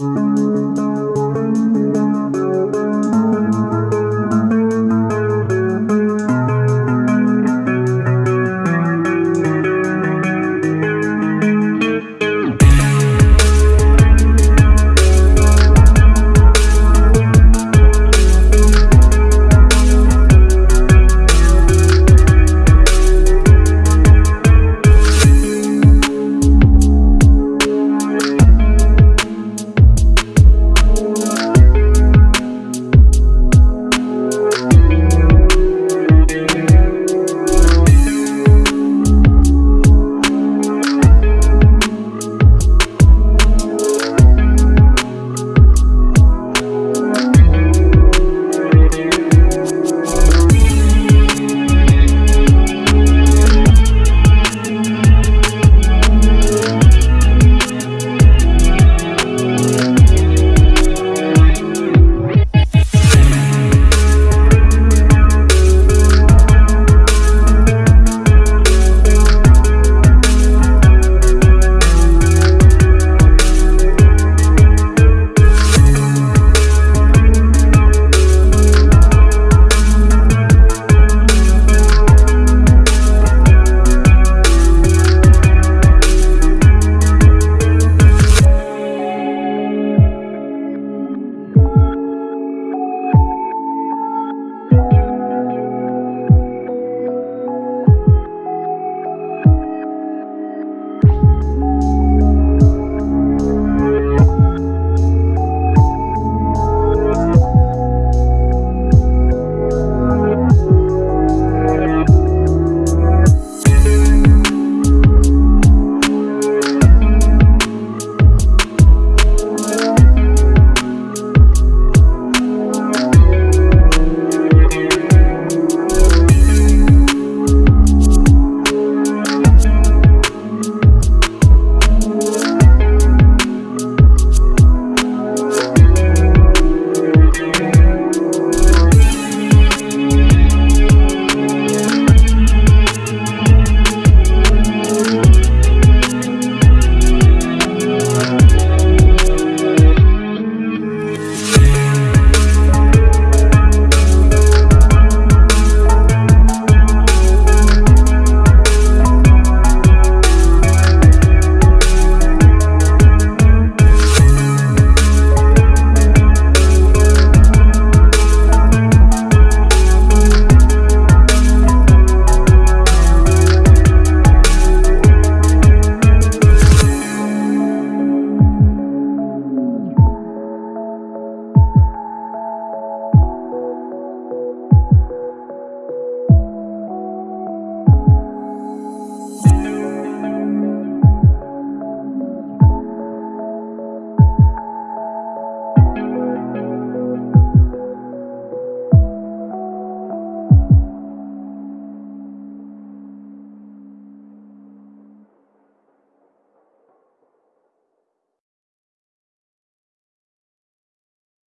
Música